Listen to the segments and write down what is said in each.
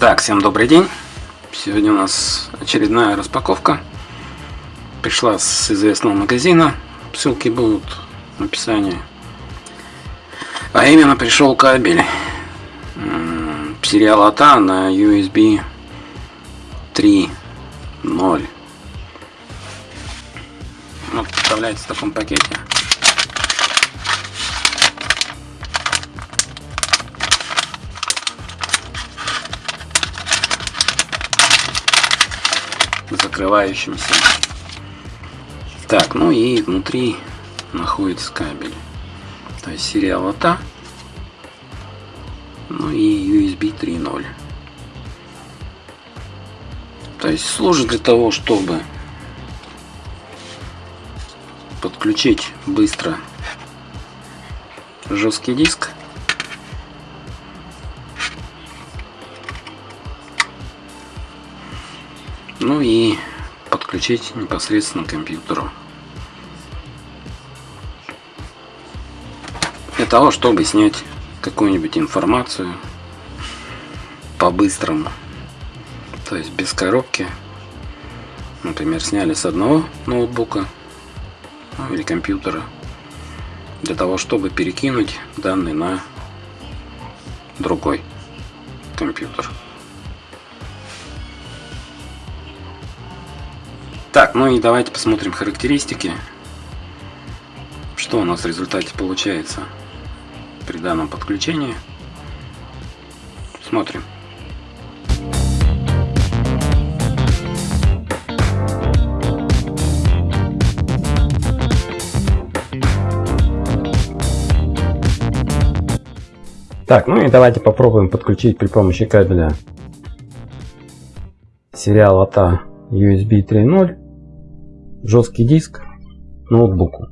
Так, всем добрый день. Сегодня у нас очередная распаковка. Пришла с известного магазина. Ссылки будут в описании. А именно пришел кабель сериал АТА на USB 3.0. Вот представляется в таком пакете. Закрывающимся. Так, ну и внутри находится кабель. То есть сериал АТА. Ну и USB 3.0. То есть служит для того, чтобы подключить быстро жесткий диск ну и подключить непосредственно к компьютеру. Для того, чтобы снять какую-нибудь информацию по-быстрому. То есть без коробки. Например, сняли с одного ноутбука ну, или компьютера. Для того, чтобы перекинуть данные на другой компьютер. Так, ну и давайте посмотрим характеристики. Что у нас в результате получается при данном подключении. Смотрим. Так, ну и давайте попробуем подключить при помощи кабеля сериал АТА USB 3.0 жесткий диск ноутбуку.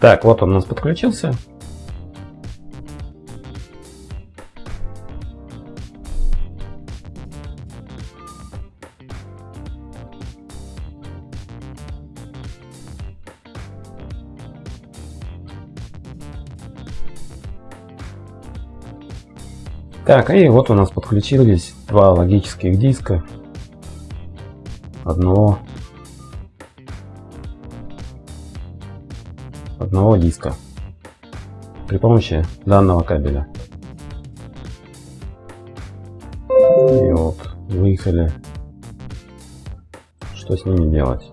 Так, вот он у нас подключился. Так, и вот у нас подключились два логических диска одного одного диска при помощи данного кабеля. И вот выехали. Что с ними делать?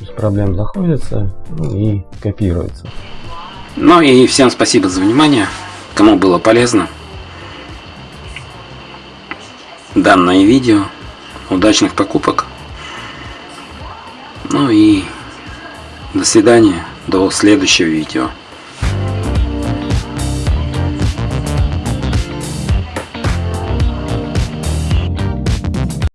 Без проблем заходится ну и копируется. Ну и всем спасибо за внимание. Кому было полезно данное видео, удачных покупок. Ну и до свидания, до следующего видео.